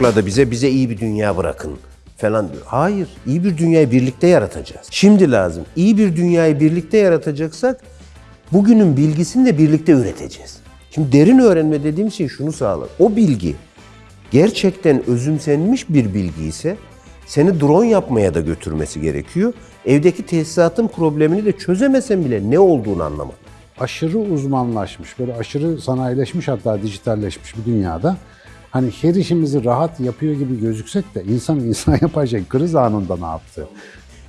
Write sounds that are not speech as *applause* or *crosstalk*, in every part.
açıkladı bize. Bize iyi bir dünya bırakın falan diyor. Hayır, iyi bir dünyayı birlikte yaratacağız. Şimdi lazım. İyi bir dünyayı birlikte yaratacaksak bugünün bilgisini de birlikte üreteceğiz. Şimdi derin öğrenme dediğim şey şunu sağlar. O bilgi gerçekten özümsenmiş bir bilgi ise seni drone yapmaya da götürmesi gerekiyor. Evdeki tesisatın problemini de çözemesen bile ne olduğunu anlamak. aşırı uzmanlaşmış, böyle aşırı sanayileşmiş hatta dijitalleşmiş bir dünyada hani her işimizi rahat yapıyor gibi gözüksek de insan *laughs* insan yapacağı kriz anında ne yaptı?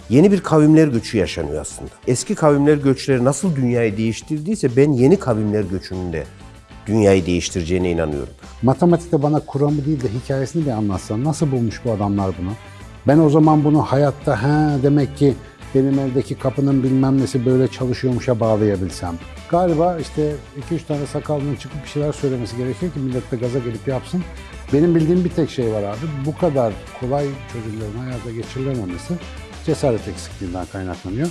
Yeni bir kavimler göçü yaşanıyor aslında. Eski kavimler göçleri nasıl dünyayı değiştirdiyse ben yeni kavimler göçünün de dünyayı değiştireceğine inanıyorum. Matematikte bana kuramı değil de hikayesini bir anlatsan nasıl bulmuş bu adamlar bunu? Ben o zaman bunu hayatta he demek ki benim evdeki kapının bilmem nesi böyle çalışıyormuşa bağlayabilsem. Galiba işte 2-3 tane sakallının çıkıp bir şeyler söylemesi gerekiyor ki millet de gaza gelip yapsın. Benim bildiğim bir tek şey var abi. Bu kadar kolay çözümlerin hayata geçirilememesi cesaret eksikliğinden kaynaklanıyor.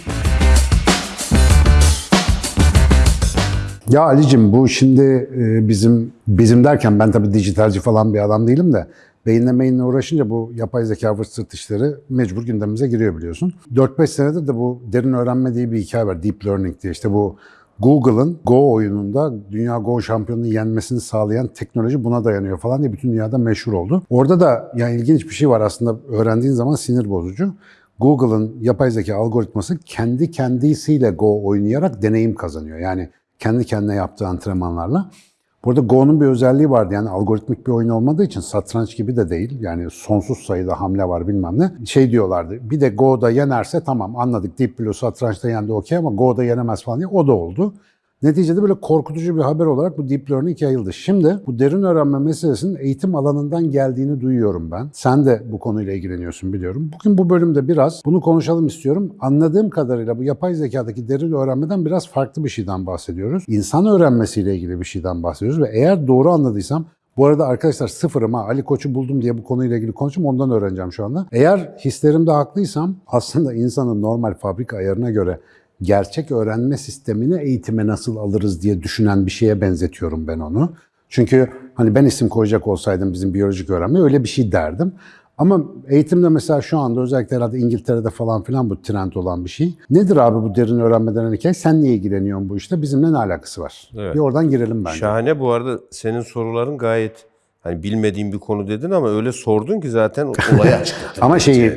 Ya Ali'cim bu şimdi e, bizim bizim derken ben tabii dijitalci falan bir adam değilim de beyinle meyinle uğraşınca bu yapay zeka vırt sırt işleri mecbur gündemimize giriyor biliyorsun. 4-5 senedir de bu derin öğrenme diye bir hikaye var. Deep Learning diye işte bu Google'ın Go oyununda dünya Go şampiyonunu yenmesini sağlayan teknoloji buna dayanıyor falan diye bütün dünyada meşhur oldu. Orada da yani ilginç bir şey var aslında öğrendiğin zaman sinir bozucu. Google'ın yapay zeka algoritması kendi kendisiyle Go oynayarak deneyim kazanıyor. Yani kendi kendine yaptığı antrenmanlarla. Burada Go'nun bir özelliği vardı yani algoritmik bir oyun olmadığı için satranç gibi de değil. Yani sonsuz sayıda hamle var bilmem ne. Şey diyorlardı bir de Go'da yenerse tamam anladık Deep Blue satrançta yendi okey ama Go'da yenemez falan diye o da oldu. Neticede böyle korkutucu bir haber olarak bu deep learning yayıldı. Şimdi bu derin öğrenme meselesinin eğitim alanından geldiğini duyuyorum ben. Sen de bu konuyla ilgileniyorsun biliyorum. Bugün bu bölümde biraz bunu konuşalım istiyorum. Anladığım kadarıyla bu yapay zekadaki derin öğrenmeden biraz farklı bir şeyden bahsediyoruz. İnsan öğrenmesiyle ilgili bir şeyden bahsediyoruz ve eğer doğru anladıysam bu arada arkadaşlar sıfırım ha Ali Koç'u buldum diye bu konuyla ilgili konuşayım ondan öğreneceğim şu anda. Eğer hislerimde haklıysam aslında insanın normal fabrika ayarına göre gerçek öğrenme sistemini eğitime nasıl alırız diye düşünen bir şeye benzetiyorum ben onu. Çünkü hani ben isim koyacak olsaydım bizim biyolojik öğrenme öyle bir şey derdim. Ama eğitimde mesela şu anda özellikle herhalde İngiltere'de falan filan bu trend olan bir şey. Nedir abi bu derin öğrenme denen hikaye? Sen niye ilgileniyorsun bu işte? Bizimle ne alakası var? Evet. Bir oradan girelim bence. Şahane bu arada senin soruların gayet hani bilmediğim bir konu dedin ama öyle sordun ki zaten olayı *laughs* açıkladın. Ama şeyi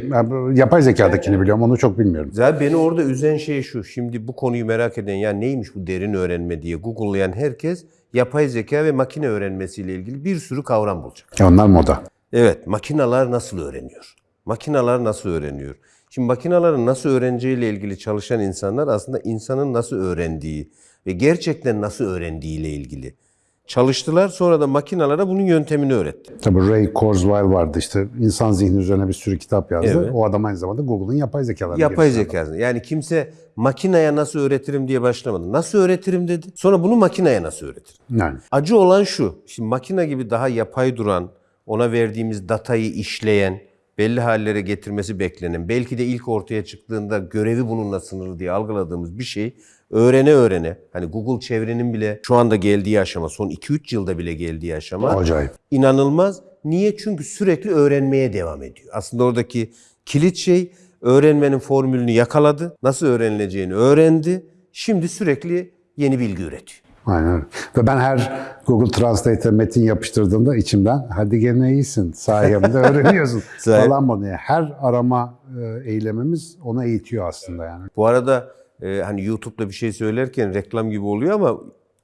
yapay zekadakini biliyorum onu çok bilmiyorum. Zaten beni orada üzen şey şu. Şimdi bu konuyu merak eden ya neymiş bu derin öğrenme diye Google'layan herkes yapay zeka ve makine öğrenmesiyle ilgili bir sürü kavram bulacak. Ya Onlar moda. Evet, makinalar nasıl öğreniyor? Makinalar nasıl öğreniyor? Şimdi makinaların nasıl öğreneceğiyle ilgili çalışan insanlar aslında insanın nasıl öğrendiği ve gerçekten nasıl öğrendiğiyle ilgili çalıştılar. Sonra da makinalara bunun yöntemini öğretti. Tabii Ray Kurzweil vardı işte insan zihni üzerine bir sürü kitap yazdı. Evet. O adam aynı zamanda Google'ın yapay zekalarını Yapay geliştiren zekası. Yani kimse makineye nasıl öğretirim diye başlamadı. Nasıl öğretirim dedi. Sonra bunu makineye nasıl öğretirim? Yani. Acı olan şu. Şimdi makine gibi daha yapay duran, ona verdiğimiz datayı işleyen, belli hallere getirmesi beklenen, belki de ilk ortaya çıktığında görevi bununla sınırlı diye algıladığımız bir şey öğrene öğrene, hani Google çevrenin bile şu anda geldiği aşama, son 2-3 yılda bile geldiği aşama Acayip. inanılmaz. Niye? Çünkü sürekli öğrenmeye devam ediyor. Aslında oradaki kilit şey öğrenmenin formülünü yakaladı, nasıl öğrenileceğini öğrendi, şimdi sürekli yeni bilgi üretiyor. Aynen. Ve ben her Google Translate'e metin yapıştırdığımda içimden hadi gene iyisin sayemde öğreniyorsun *laughs* falan bunu. Yani Her arama e, eylemimiz ona eğitiyor aslında yani. Bu arada e, hani YouTube'da bir şey söylerken reklam gibi oluyor ama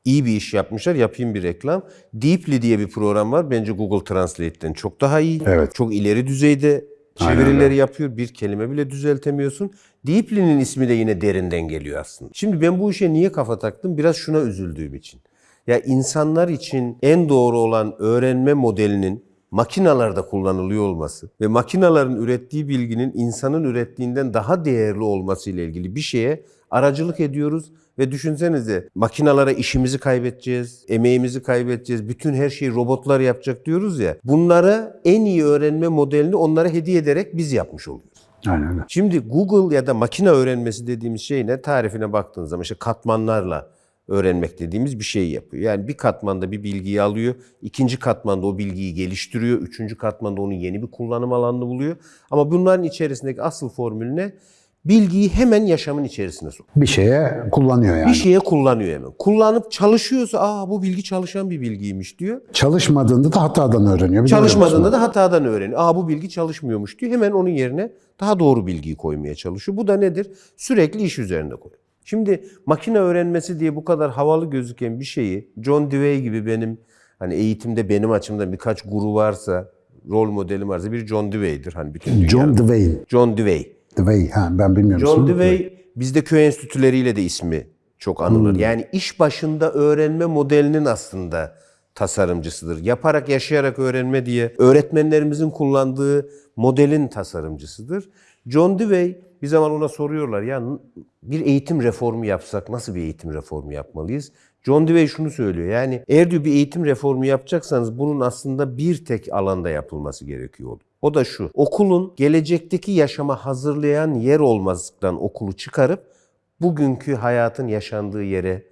iyi bir iş yapmışlar. Yapayım bir reklam. Deeply diye bir program var. Bence Google Translate'ten çok daha iyi. Evet. Çok ileri düzeyde çevirileri yapıyor. Bir kelime bile düzeltemiyorsun. Deeply'nin ismi de yine derinden geliyor aslında. Şimdi ben bu işe niye kafa taktım? Biraz şuna üzüldüğüm için. Ya insanlar için en doğru olan öğrenme modelinin makinalarda kullanılıyor olması ve makinaların ürettiği bilginin insanın ürettiğinden daha değerli olması ile ilgili bir şeye aracılık ediyoruz ve düşünsenize makinalara işimizi kaybedeceğiz, emeğimizi kaybedeceğiz, bütün her şeyi robotlar yapacak diyoruz ya. Bunlara en iyi öğrenme modelini onlara hediye ederek biz yapmış oluyoruz. Aynen öyle. Şimdi Google ya da makine öğrenmesi dediğimiz şey ne? Tarifine baktığınız zaman işte katmanlarla öğrenmek dediğimiz bir şey yapıyor. Yani bir katmanda bir bilgiyi alıyor, ikinci katmanda o bilgiyi geliştiriyor, üçüncü katmanda onun yeni bir kullanım alanını buluyor. Ama bunların içerisindeki asıl formül ne? Bilgiyi hemen yaşamın içerisine sok. Bir şeye kullanıyor yani. Bir şeye kullanıyor hemen. Kullanıp çalışıyorsa aa bu bilgi çalışan bir bilgiymiş diyor. Çalışmadığında da hatadan öğreniyor. Çalışmadığında da hatadan öğreniyor. Aa bu bilgi çalışmıyormuş diyor. Hemen onun yerine daha doğru bilgiyi koymaya çalışıyor. Bu da nedir? Sürekli iş üzerinde koyuyor. Şimdi makine öğrenmesi diye bu kadar havalı gözüken bir şeyi John Dewey gibi benim hani eğitimde benim açımdan birkaç guru varsa, rol modelim varsa bir John Dewey'dir. Hani bütün dünya. John Dewey. John Dewey. Dewey. Ha, ben bilmiyorum. John. Dewey bizde köy enstitüleriyle de ismi çok anılır. Yani iş başında öğrenme modelinin aslında tasarımcısıdır. Yaparak yaşayarak öğrenme diye öğretmenlerimizin kullandığı modelin tasarımcısıdır. John Dewey bir zaman ona soruyorlar ya bir eğitim reformu yapsak nasıl bir eğitim reformu yapmalıyız? John Dewey şunu söylüyor yani eğer diyor bir eğitim reformu yapacaksanız bunun aslında bir tek alanda yapılması gerekiyor. O da şu okulun gelecekteki yaşama hazırlayan yer olmazlıktan okulu çıkarıp bugünkü hayatın yaşandığı yere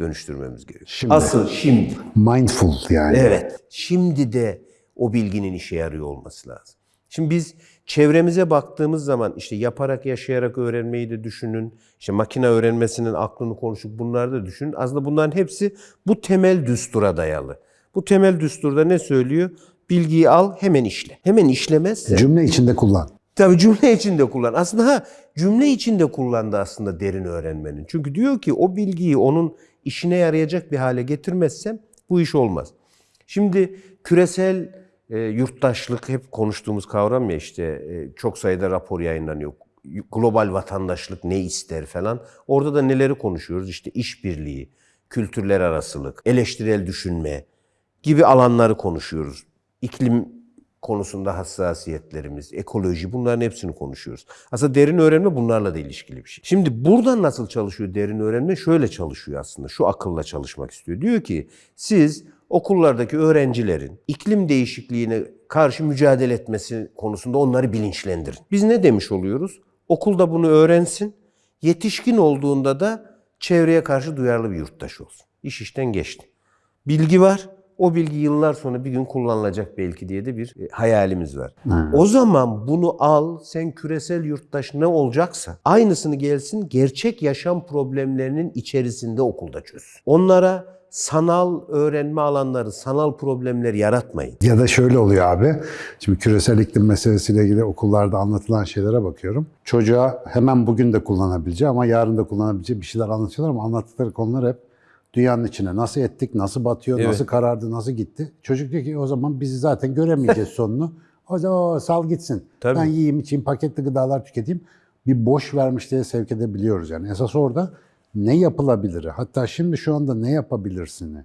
dönüştürmemiz gerekiyor. Şimdi. Asıl şimdi. Mindful yani. Evet. Şimdi de o bilginin işe yarıyor olması lazım. Şimdi biz çevremize baktığımız zaman işte yaparak yaşayarak öğrenmeyi de düşünün. İşte makine öğrenmesinin aklını konuşup bunları da düşünün. Aslında bunların hepsi bu temel düstura dayalı. Bu temel düsturda ne söylüyor? Bilgiyi al hemen işle. Hemen işlemezse Cümle içinde kullan. Tabii cümle içinde kullan. Aslında ha cümle içinde kullandı aslında derin öğrenmenin. Çünkü diyor ki o bilgiyi onun işine yarayacak bir hale getirmezsem bu iş olmaz. Şimdi küresel e, yurttaşlık hep konuştuğumuz kavram ya işte e, çok sayıda rapor yayınlanıyor. Global vatandaşlık ne ister falan. Orada da neleri konuşuyoruz? İşte işbirliği, kültürler arasılık, eleştirel düşünme gibi alanları konuşuyoruz. İklim konusunda hassasiyetlerimiz, ekoloji bunların hepsini konuşuyoruz. Aslında derin öğrenme bunlarla da ilişkili bir şey. Şimdi buradan nasıl çalışıyor derin öğrenme? Şöyle çalışıyor aslında. Şu akılla çalışmak istiyor. Diyor ki siz okullardaki öğrencilerin iklim değişikliğine karşı mücadele etmesi konusunda onları bilinçlendirin. Biz ne demiş oluyoruz? Okulda bunu öğrensin. Yetişkin olduğunda da çevreye karşı duyarlı bir yurttaş olsun. İş işten geçti. Bilgi var. O bilgi yıllar sonra bir gün kullanılacak belki diye de bir e, hayalimiz var. O zaman bunu al, sen küresel yurttaş ne olacaksa aynısını gelsin gerçek yaşam problemlerinin içerisinde okulda çöz. Onlara sanal öğrenme alanları, sanal problemler yaratmayın. Ya da şöyle oluyor abi. Şimdi küresel iklim meselesiyle ilgili okullarda anlatılan şeylere bakıyorum. Çocuğa hemen bugün de kullanabileceği ama yarın da kullanabileceği bir şeyler anlatıyorlar ama anlattıkları konular hep dünyanın içine nasıl ettik, nasıl batıyor, Evet. nasıl karardı, nasıl gitti. Çocuk diyor ki o zaman bizi zaten göremeyeceğiz *laughs* sonunu. O zaman o, sal gitsin. Tabii. Ben yiyeyim, içeyim, paketli gıdalar tüketeyim. Bir boş vermişliğe sevk edebiliyoruz yani. Esas orada ne yapılabilir? Hatta şimdi şu anda ne yapabilirsini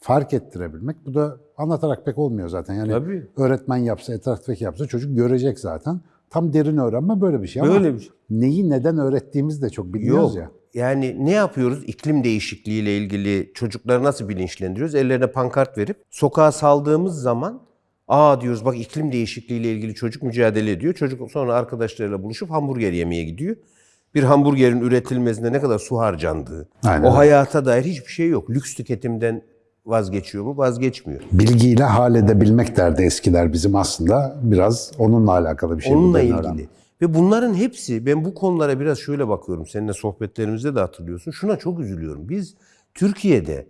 fark ettirebilmek. Bu da anlatarak pek olmuyor zaten. Yani Tabii. öğretmen yapsa, etraftaki yapsa çocuk görecek zaten. Tam derin öğrenme böyle bir şey ama Böyle bir şey. neyi neden öğrettiğimizi de çok bilmiyoruz Yok. ya. Yani ne yapıyoruz? İklim değişikliğiyle ilgili çocukları nasıl bilinçlendiriyoruz? Ellerine pankart verip sokağa saldığımız zaman aa diyoruz bak iklim değişikliğiyle ilgili çocuk mücadele ediyor. Çocuk sonra arkadaşlarıyla buluşup hamburger yemeye gidiyor. Bir hamburgerin üretilmesinde ne kadar su harcandığı, Aynen o hayata dair hiçbir şey yok. Lüks tüketimden vazgeçiyor mu? Vazgeçmiyor. Bilgiyle hal edebilmek derdi eskiler bizim aslında. Biraz onunla alakalı bir şey. bu Onunla ilgili. öğrenme. Ve bunların hepsi, ben bu konulara biraz şöyle bakıyorum. Seninle sohbetlerimizde de hatırlıyorsun. Şuna çok üzülüyorum. Biz Türkiye'de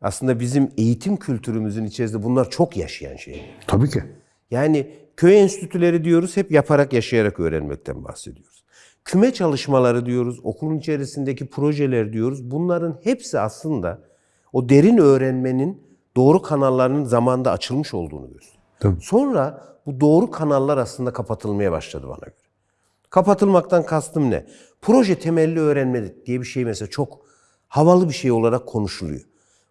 aslında bizim eğitim kültürümüzün içerisinde bunlar çok yaşayan şeyler. Tabii ki. Yani köy enstitüleri diyoruz, hep yaparak yaşayarak öğrenmekten bahsediyoruz. Küme çalışmaları diyoruz, okulun içerisindeki projeler diyoruz. Bunların hepsi aslında o derin öğrenmenin doğru kanallarının zamanda açılmış olduğunu gösteriyor. Sonra bu doğru kanallar aslında kapatılmaya başladı bana göre. Kapatılmaktan kastım ne? Proje temelli öğrenme diye bir şey mesela çok havalı bir şey olarak konuşuluyor.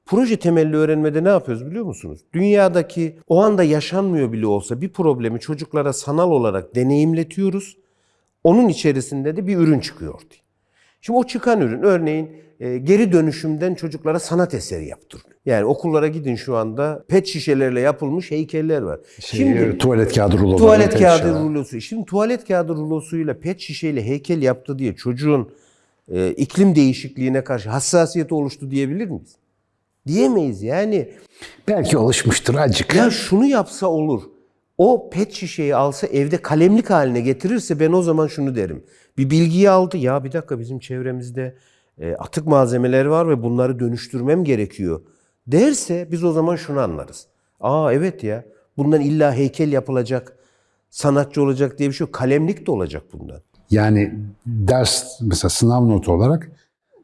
Proje temelli öğrenmede ne yapıyoruz biliyor musunuz? Dünyadaki o anda yaşanmıyor bile olsa bir problemi çocuklara sanal olarak deneyimletiyoruz. Onun içerisinde de bir ürün çıkıyor ortaya. Şimdi o çıkan ürün örneğin e, geri dönüşümden çocuklara sanat eseri yaptırılıyor. Yani okullara gidin şu anda pet şişelerle yapılmış heykeller var. Şey, tuvalet kağıdı ruloları. Tuvalet kağıdı rulosu. Şimdi tuvalet kağıdı rulosuyla pet şişeyle heykel yaptı diye çocuğun e, iklim değişikliğine karşı hassasiyeti oluştu diyebilir miyiz? Diyemeyiz yani. Belki oluşmuştur acık. Ya şunu yapsa olur. O pet şişeyi alsa evde kalemlik haline getirirse ben o zaman şunu derim. Bir bilgiyi aldı. Ya bir dakika bizim çevremizde e, atık malzemeler var ve bunları dönüştürmem gerekiyor. Derse biz o zaman şunu anlarız. Aa evet ya bundan illa heykel yapılacak, sanatçı olacak diye bir şey yok. Kalemlik de olacak bundan. Yani ders mesela sınav notu olarak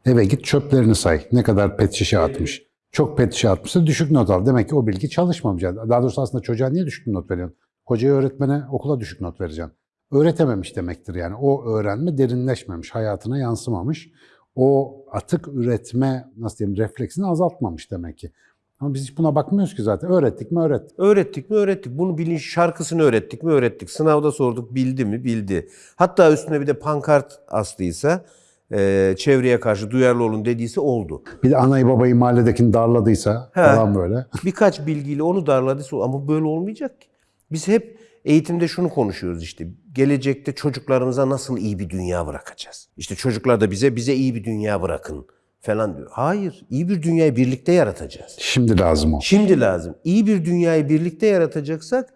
eve git çöplerini say. Ne kadar pet şişe atmış. Çok pet şişe atmışsa düşük not al. Demek ki o bilgi çalışmamış. Daha doğrusu aslında çocuğa niye düşük not veriyorsun? Hocaya öğretmene okula düşük not vereceksin. Öğretememiş demektir yani. O öğrenme derinleşmemiş, hayatına yansımamış. O atık üretme nasıl diyeyim refleksini azaltmamış demek ki. Ama biz hiç buna bakmıyoruz ki zaten. Öğrettik mi öğrettik. Öğrettik mi öğrettik. Bunu bilinç şarkısını öğrettik mi öğrettik. Sınavda sorduk bildi mi bildi. Hatta üstüne bir de pankart astıysa e, çevreye karşı duyarlı olun dediyse oldu. Bir de anayı babayı mahalledekini darladıysa He. falan böyle. *laughs* Birkaç bilgiyle onu darladıysa ama böyle olmayacak ki. Biz hep eğitimde şunu konuşuyoruz işte. Gelecekte çocuklarımıza nasıl iyi bir dünya bırakacağız? İşte çocuklar da bize bize iyi bir dünya bırakın falan diyor. Hayır, iyi bir dünyayı birlikte yaratacağız. Şimdi lazım o. Şimdi lazım. İyi bir dünyayı birlikte yaratacaksak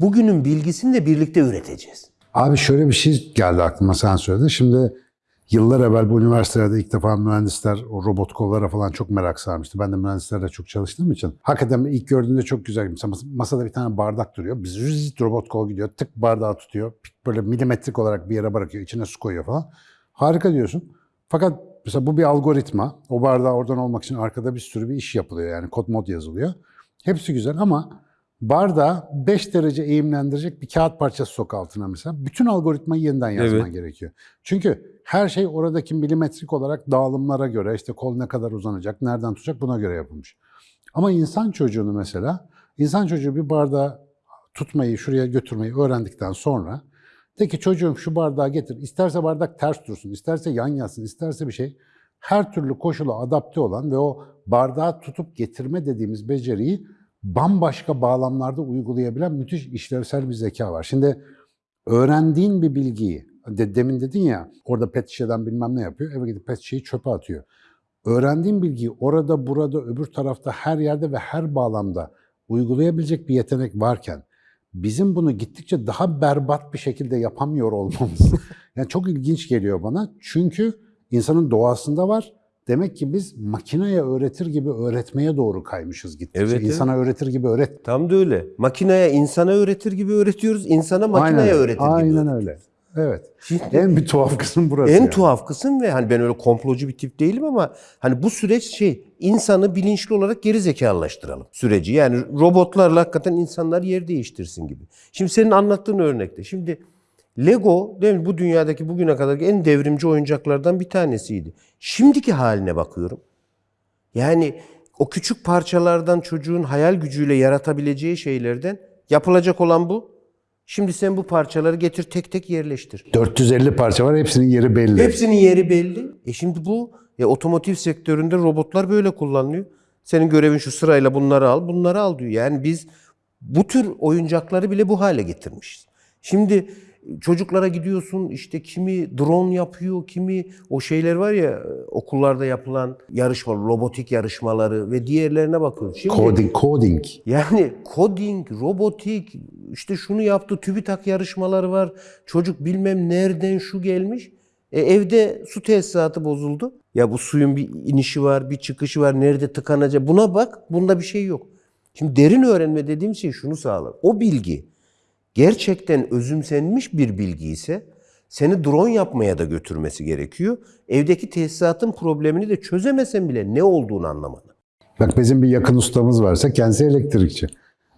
bugünün bilgisini de birlikte üreteceğiz. Abi şöyle bir şey geldi aklıma sen söyledin. Şimdi yıllar evvel bu üniversitelerde ilk defa mühendisler o robot kollara falan çok merak sarmıştı. Ben de mühendislerle çok çalıştığım için. Hakikaten ilk gördüğümde çok güzel. Mesela mas- masada bir tane bardak duruyor. Biz zıt robot kol gidiyor. Tık bardağı tutuyor. Böyle milimetrik olarak bir yere bırakıyor. içine su koyuyor falan. Harika diyorsun. Fakat mesela bu bir algoritma. O bardağı oradan olmak için arkada bir sürü bir iş yapılıyor. Yani kod mod yazılıyor. Hepsi güzel ama bardağı 5 derece eğimlendirecek bir kağıt parçası sok altına mesela. Bütün algoritmayı yeniden yazman Evet. gerekiyor. Çünkü her şey oradaki milimetrik olarak dağılımlara göre işte kol ne kadar uzanacak, nereden tutacak buna göre yapılmış. Ama insan çocuğunu mesela, insan çocuğu bir bardağı tutmayı, şuraya götürmeyi öğrendikten sonra de ki çocuğum şu bardağı getir. İsterse bardak ters dursun, isterse yan yatsın, isterse bir şey. Her türlü koşula adapte olan ve o bardağı tutup getirme dediğimiz beceriyi bambaşka bağlamlarda uygulayabilen müthiş işlevsel bir zeka var. Şimdi öğrendiğin bir bilgiyi, de, demin dedin ya orada pet şişeden bilmem ne yapıyor, eve gidip pet şişeyi çöpe atıyor. Öğrendiğin bilgiyi orada, burada, öbür tarafta, her yerde ve her bağlamda uygulayabilecek bir yetenek varken bizim bunu gittikçe daha berbat bir şekilde yapamıyor olmamız *laughs* yani çok ilginç geliyor bana. Çünkü insanın doğasında var. Demek ki biz makineye öğretir gibi öğretmeye doğru kaymışız gittikçe. Evet, evet. İnsana öğretir gibi öğret. Tam da öyle. Makineye insana öğretir gibi öğretiyoruz. insana makineye Aynen, öğretir gibi Aynen öyle. Evet. Şimdi- en bir tuhaf kısım burası. En yani. tuhaf kısım ve hani ben öyle komplocu bir tip değilim ama hani bu süreç şey insanı bilinçli olarak geri zekalılaştıralım süreci. Yani robotlarla hakikaten insanlar yer değiştirsin gibi. Şimdi senin anlattığın örnekte şimdi Lego değil mi bu dünyadaki bugüne kadarki en devrimci oyuncaklardan bir tanesiydi. Şimdiki haline bakıyorum. Yani o küçük parçalardan çocuğun hayal gücüyle yaratabileceği şeylerden yapılacak olan bu. Şimdi sen bu parçaları getir tek tek yerleştir. 450 parça var hepsinin yeri belli. Hepsinin yeri belli. E şimdi bu ya otomotiv sektöründe robotlar böyle kullanılıyor. Senin görevin şu sırayla bunları al, bunları al diyor. Yani biz bu tür oyuncakları bile bu hale getirmişiz. Şimdi çocuklara gidiyorsun işte kimi drone yapıyor, kimi o şeyler var ya okullarda yapılan yarışma, robotik yarışmaları ve diğerlerine bakıyoruz. Şimdi Coding, coding. yani coding, robotik, işte şunu yaptı, TÜBİTAK yarışmaları var. Çocuk bilmem nereden şu gelmiş. E, evde su tesisatı bozuldu. Ya bu suyun bir inişi var, bir çıkışı var, nerede tıkanacak. Buna bak, bunda bir şey yok. Şimdi derin öğrenme dediğim şey şunu sağlar. O bilgi gerçekten özümsenmiş bir bilgi ise seni drone yapmaya da götürmesi gerekiyor. Evdeki tesisatın problemini de çözemesen bile ne olduğunu anlamanı. Bak bizim bir yakın ustamız varsa kendisi elektrikçi.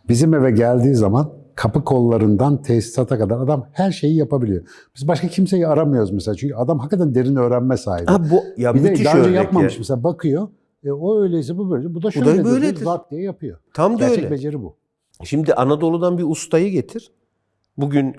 Bizim eve geldiği zaman kapı kollarından tesisata kadar adam her şeyi yapabiliyor. Biz başka kimseyi aramıyoruz mesela. Çünkü adam hakikaten derin öğrenme sahibi. Ha bu ya bir de daha önce yapmamış ya. mesela bakıyor. E, o öyleyse bu böyle. Bu da da şöyle böyledir. Zart diye yapıyor. Tam da Gerçek öyle. beceri bu. Şimdi Anadolu'dan bir ustayı getir. Bugün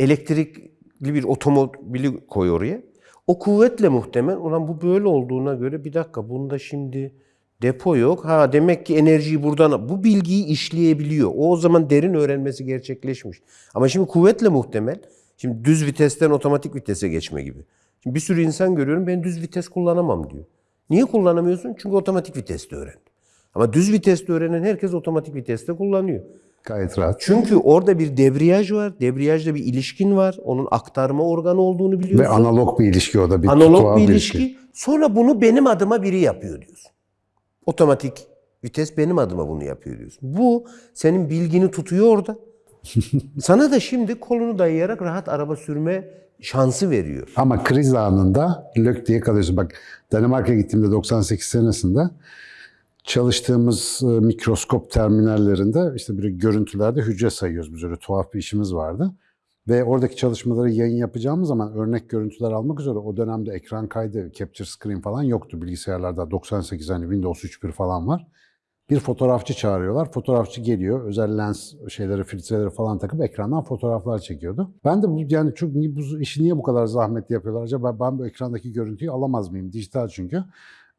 elektrikli bir otomobili koy oraya. O kuvvetle muhtemel. Ulan bu böyle olduğuna göre bir dakika bunda şimdi depo yok. Ha demek ki enerjiyi buradan bu bilgiyi işleyebiliyor. O o zaman derin öğrenmesi gerçekleşmiş. Ama şimdi kuvvetle muhtemel. Şimdi düz vitesten otomatik vitese geçme gibi. Şimdi bir sürü insan görüyorum ben düz vites kullanamam diyor. Niye kullanamıyorsun? Çünkü otomatik viteste öğrendim. Ama düz viteste öğrenen herkes otomatik viteste kullanıyor. Gayet rahat. Çünkü orada bir debriyaj var. Debriyajda bir ilişkin var. Onun aktarma organı olduğunu biliyorsun. Ve analog bir ilişki o da bir Analog bir ilişki. Sonra bunu benim adıma biri yapıyor diyorsun. Otomatik vites benim adıma bunu yapıyor diyorsun. Bu senin bilgini tutuyor orada. *laughs* Sana da şimdi kolunu dayayarak rahat araba sürme şansı veriyor. Ama kriz anında lök diye kalıyorsun. Bak Danimarka'ya gittiğimde 98 senesinde çalıştığımız e, mikroskop terminallerinde işte bir görüntülerde hücre sayıyoruz biz öyle tuhaf bir işimiz vardı. Ve oradaki çalışmaları yayın yapacağımız zaman örnek görüntüler almak üzere o dönemde ekran kaydı, capture screen falan yoktu bilgisayarlarda. 98 hani Windows 3.1 falan var. Bir fotoğrafçı çağırıyorlar. Fotoğrafçı geliyor. Özel lens şeyleri, filtreleri falan takıp ekrandan fotoğraflar çekiyordu. Ben de bu yani çok bu işi niye bu kadar zahmetli yapıyorlar? Acaba ben bu ekrandaki görüntüyü alamaz mıyım? Dijital çünkü.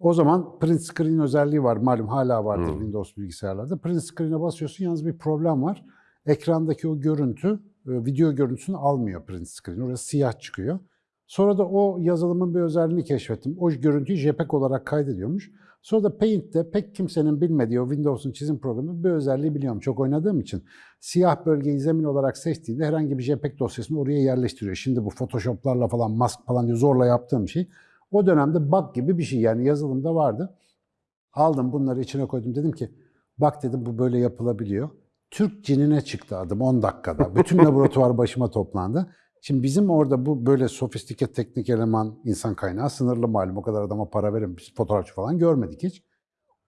O zaman print screen özelliği var. Malum hala vardır Windows bilgisayarlarda. Print screen'e basıyorsun yalnız bir problem var. Ekrandaki o görüntü, e, video görüntüsünü almıyor print screen. Orası siyah çıkıyor. Sonra da o yazılımın bir özelliğini keşfettim. O görüntüyü JPEG olarak kaydediyormuş. Sonra da Paint'te pek kimsenin bilmediği o Windows'un çizim programı bir özelliği biliyorum. Çok oynadığım için. Siyah bölgeyi zemin olarak seçtiğinde herhangi bir JPEG dosyasını oraya yerleştiriyor. Şimdi bu Photoshop'larla falan, mask falan diye zorla yaptığım şey. O dönemde bug gibi bir şey yani yazılımda vardı. Aldım bunları içine koydum. Dedim ki bak dedim bu böyle yapılabiliyor. Türk cinine çıktı adım 10 dakikada. Bütün *laughs* laboratuvar başıma toplandı. Şimdi bizim orada bu böyle sofistike teknik eleman insan kaynağı sınırlı malum. O kadar adama para verin biz fotoğrafçı falan görmedik hiç.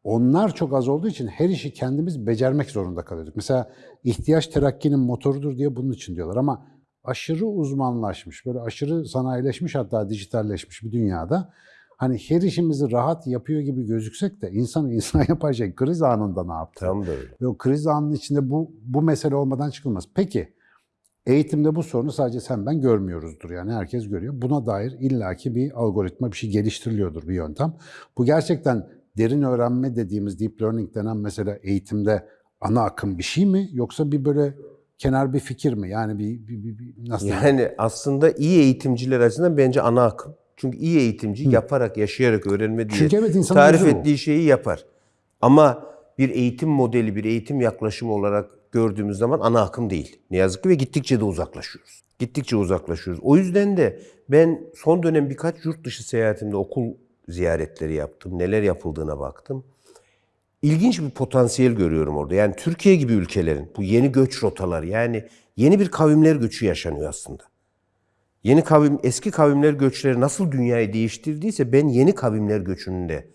Onlar çok az olduğu için her işi kendimiz becermek zorunda kalıyorduk. Mesela ihtiyaç terakkinin motorudur diye bunun için diyorlar ama aşırı uzmanlaşmış, böyle aşırı sanayileşmiş hatta dijitalleşmiş bir dünyada hani her işimizi rahat yapıyor gibi gözüksek de insan *laughs* insan yapar şey kriz anında ne yaptı? Tam da öyle. Ve o kriz anının içinde bu bu mesele olmadan çıkılmaz. Peki eğitimde bu sorunu sadece sen ben görmüyoruzdur. Yani herkes görüyor. Buna dair illaki bir algoritma bir şey geliştiriliyordur bir yöntem. Bu gerçekten derin öğrenme dediğimiz deep learning denen mesela eğitimde ana akım bir şey mi yoksa bir böyle kenar bir fikir mi? Yani bir, bir, bir, bir nasıl? Yani aslında iyi eğitimciler açısından bence ana akım. Çünkü iyi eğitimci yaparak, yaşayarak öğrenme diye Çünkü evet, tarif bu. ettiği şeyi yapar. Ama bir eğitim modeli, bir eğitim yaklaşımı olarak gördüğümüz zaman ana akım değil. Ne yazık ki ve gittikçe de uzaklaşıyoruz. Gittikçe uzaklaşıyoruz. O yüzden de ben son dönem birkaç yurt dışı seyahatimde okul ziyaretleri yaptım. Neler yapıldığına baktım. İlginç bir potansiyel görüyorum orada. Yani Türkiye gibi ülkelerin bu yeni göç rotaları yani yeni bir kavimler göçü yaşanıyor aslında. Yeni kavim, eski kavimler göçleri nasıl dünyayı değiştirdiyse ben yeni kavimler göçünün de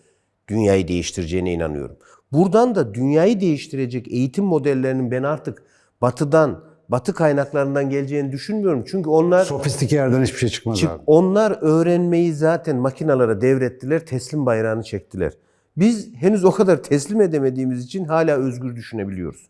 dünyayı değiştireceğine inanıyorum. Buradan da dünyayı değiştirecek eğitim modellerinin ben artık batıdan, batı kaynaklarından geleceğini düşünmüyorum. Çünkü onlar Sofistike yerden hiçbir şey çıkmaz Çık- abi. onlar öğrenmeyi zaten makinalara devrettiler, teslim bayrağını çektiler. Biz henüz o kadar teslim edemediğimiz için hala özgür düşünebiliyoruz.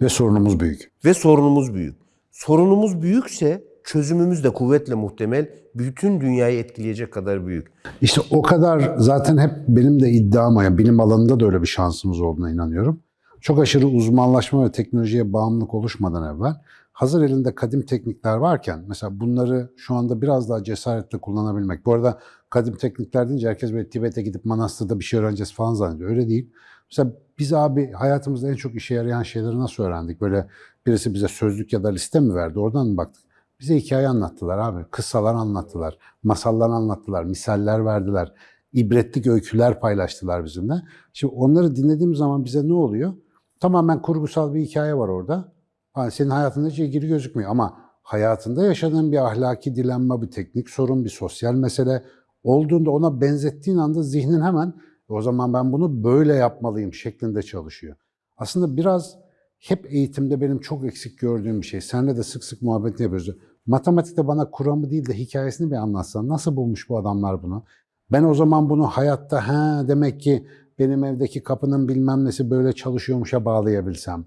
Ve sorunumuz büyük. Ve sorunumuz büyük. Sorunumuz büyükse çözümümüz de kuvvetle muhtemel bütün dünyayı etkileyecek kadar büyük. İşte o kadar zaten hep benim de iddiam yani bilim alanında da öyle bir şansımız olduğuna inanıyorum. Çok aşırı uzmanlaşma ve teknolojiye bağımlılık oluşmadan evvel hazır elinde kadim teknikler varken mesela bunları şu anda biraz daha cesaretle kullanabilmek. Bu arada kadim teknikler deyince herkes böyle Tibet'e gidip manastırda bir şey öğreneceğiz falan zannediyor. Öyle değil. Mesela biz abi hayatımızda en çok işe yarayan şeyleri nasıl öğrendik? Böyle birisi bize sözlük ya da liste mi verdi? Oradan mı baktık? Bize hikaye anlattılar abi. Kıssalar anlattılar. Masallar anlattılar. Misaller verdiler. ibretlik öyküler paylaştılar bizimle. Şimdi onları dinlediğim zaman bize ne oluyor? Tamamen kurgusal bir hikaye var orada. Ha, senin hayatında hiç ilgili gözükmüyor ama hayatında yaşadığın bir ahlaki dilenme, bir teknik sorun, bir sosyal mesele olduğunda ona benzettiğin anda zihnin hemen o zaman ben bunu böyle yapmalıyım şeklinde çalışıyor. Aslında biraz hep eğitimde benim çok eksik gördüğüm bir şey. Seninle de sık sık muhabbetini yapıyoruz. Matematikte bana kuramı değil de hikayesini bir anlatsan. Nasıl bulmuş bu adamlar bunu? Ben o zaman bunu hayatta ha demek ki benim evdeki kapının bilmem nesi böyle çalışıyormuşa bağlayabilsem.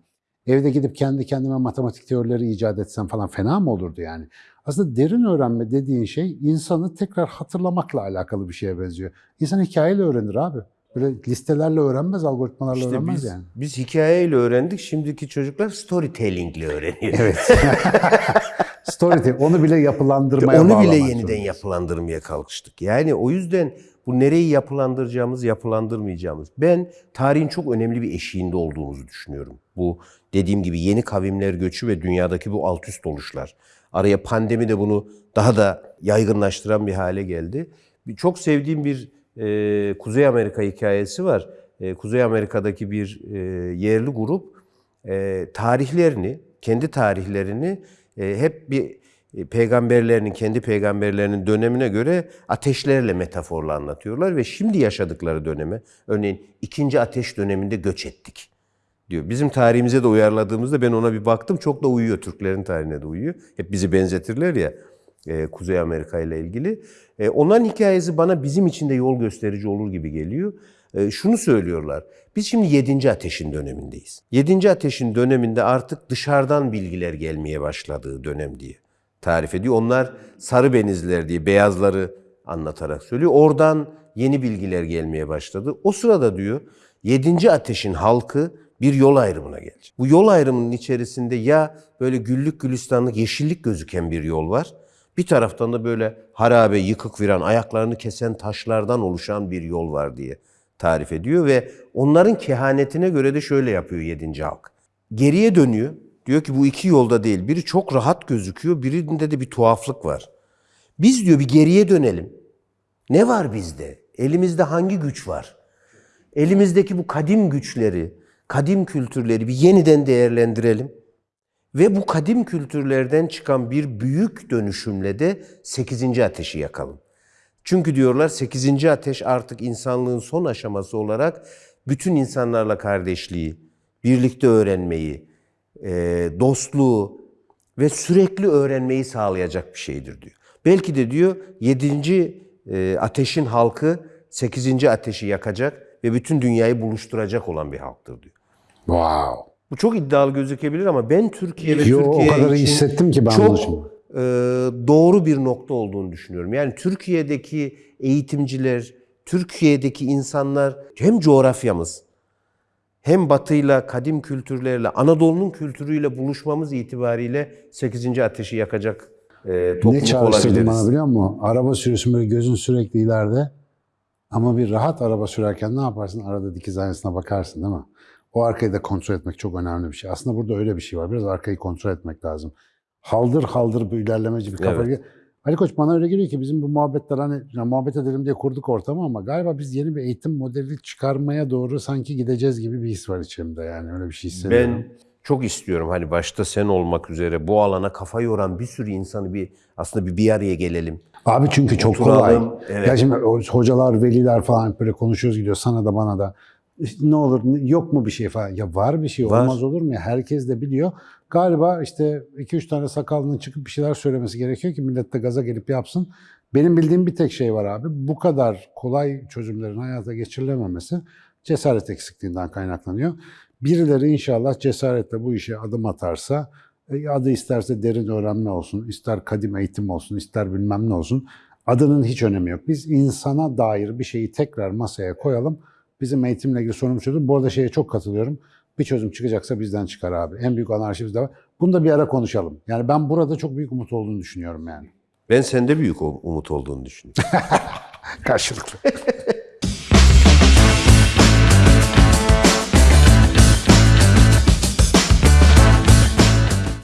Evde gidip kendi kendime matematik teorileri icat etsem falan fena mı olurdu yani? Aslında derin öğrenme dediğin şey insanı tekrar hatırlamakla alakalı bir şeye benziyor. İnsan hikayeyle öğrenir abi. Böyle listelerle öğrenmez, algoritmalarla İşte öğrenmez biz, yani. biz hikayeyle öğrendik. Şimdiki çocuklar storytellingle öğreniyor. Evet. *laughs* Storytelling. Onu bile yapılandırmaya Onu bile yeniden zorundayız. yapılandırmaya kalkıştık. Yani o yüzden bu nereyi yapılandıracağımız, yapılandırmayacağımız. Ben tarihin çok önemli bir eşiğinde olduğumuzu düşünüyorum. Bu dediğim gibi yeni kavimler göçü ve dünyadaki bu alt üst oluşlar. Araya pandemi de bunu daha da yaygınlaştıran bir hale geldi. Bir- Çok sevdiğim bir e, Kuzey Amerika hikayesi var. E, Kuzey Amerika'daki bir e, yerli grup e, tarihlerini, kendi tarihlerini e, hep bir e, peygamberlerinin, kendi peygamberlerinin dönemine göre ateşlerle metaforla anlatıyorlar ve şimdi yaşadıkları döneme, örneğin ikinci ateş döneminde göç ettik diyor. Bizim tarihimize de uyarladığımızda ben ona bir baktım çok da uyuyor. Türklerin tarihine de uyuyor. Hep bizi benzetirler ya e, Kuzey Amerika ile ilgili. E, onların hikayesi bana bizim için de yol gösterici olur gibi geliyor. E, şunu söylüyorlar. Biz şimdi 7. ateşin dönemindeyiz. 7. ateşin döneminde artık dışarıdan bilgiler gelmeye başladığı dönem diye tarif ediyor. Onlar sarı benizler diye beyazları anlatarak söylüyor. Oradan yeni bilgiler gelmeye başladı. O sırada diyor 7. ateşin halkı bir yol ayrımına gelecek. Bu yol ayrımının içerisinde ya böyle güllük gülistanlık yeşillik gözüken bir yol var. Bir taraftan da böyle harabe, yıkık viran, ayaklarını kesen taşlardan oluşan bir yol var diye tarif ediyor ve onların kehanetine göre de şöyle yapıyor 7. halk. Geriye dönüyor. Diyor ki bu iki yolda değil. Biri çok rahat gözüküyor, birinde de bir tuhaflık var. Biz diyor bir geriye dönelim. Ne var bizde? Elimizde hangi güç var? Elimizdeki bu kadim güçleri, kadim kültürleri bir yeniden değerlendirelim. Ve bu kadim kültürlerden çıkan bir büyük dönüşümle de 8. ateşi yakalım. Çünkü diyorlar 8. ateş artık insanlığın son aşaması olarak bütün insanlarla kardeşliği, birlikte öğrenmeyi, e, dostluğu ve sürekli öğrenmeyi sağlayacak bir şeydir diyor. Belki de diyor 7. e, ateşin halkı 8. ateşi yakacak ve bütün dünyayı buluşturacak olan bir halktır diyor. Wow. Bu çok iddialı gözükebilir ama ben Türkiye ve Yo, o Türkiye kadar için hissettim ki ben çok e, doğru bir nokta olduğunu düşünüyorum. Yani Türkiye'deki eğitimciler, Türkiye'deki insanlar hem coğrafyamız hem batıyla, kadim kültürlerle, Anadolu'nun kültürüyle buluşmamız itibariyle 8. ateşi yakacak e, Ne topluluk çağrıştırdı olabiliriz. bana biliyor musun? Araba sürüyorsun böyle gözün sürekli ileride. Ama bir rahat araba sürerken ne yaparsın? Arada dikiz aynasına bakarsın değil mi? O arkayı da kontrol etmek çok önemli bir şey. Aslında burada öyle bir şey var. Biraz arkayı kontrol etmek lazım. Haldır haldır bir ilerlemeci bir kafa. Evet. Ali Koç bana öyle geliyor ki bizim bu muhabbetler hani ya muhabbet edelim diye kurduk ortamı ama galiba biz yeni bir eğitim modeli çıkarmaya doğru sanki gideceğiz gibi bir his var içimde yani öyle bir şey hissediyorum. Ben çok istiyorum hani başta sen olmak üzere bu alana kafa yoran bir sürü insanı bir aslında bir bir araya gelelim. Abi çünkü çok Oturalım, kolay. evet. Ya şimdi hocalar, veliler falan böyle konuşuyoruz gidiyor sana da bana da. Ne olur yok mu bir şey falan. Ya var bir şey Var. olmaz olur mu ya? Herkes de biliyor. Galiba işte 2-3 tane sakallının çıkıp bir şeyler söylemesi gerekiyor ki millet de gaza gelip yapsın. Benim bildiğim bir tek şey var abi. Bu kadar kolay çözümlerin hayata geçirilememesi cesaret eksikliğinden kaynaklanıyor. Birileri inşallah cesaretle bu işe adım atarsa e, adı isterse derin öğrenme olsun, ister kadim eğitim olsun, ister bilmem ne olsun. Adının hiç önemi yok. Biz insana dair bir şeyi tekrar masaya koyalım. Bizim eğitimle ilgili sorunumuz çözüm. Bu arada şeye çok katılıyorum. Bir çözüm çıkacaksa bizden çıkar abi. En büyük anarşi bizde var. Bunu da bir ara konuşalım. Yani ben burada çok büyük umut olduğunu düşünüyorum yani. Ben sende büyük umut olduğunu düşünüyorum. *laughs* Karşılıklı.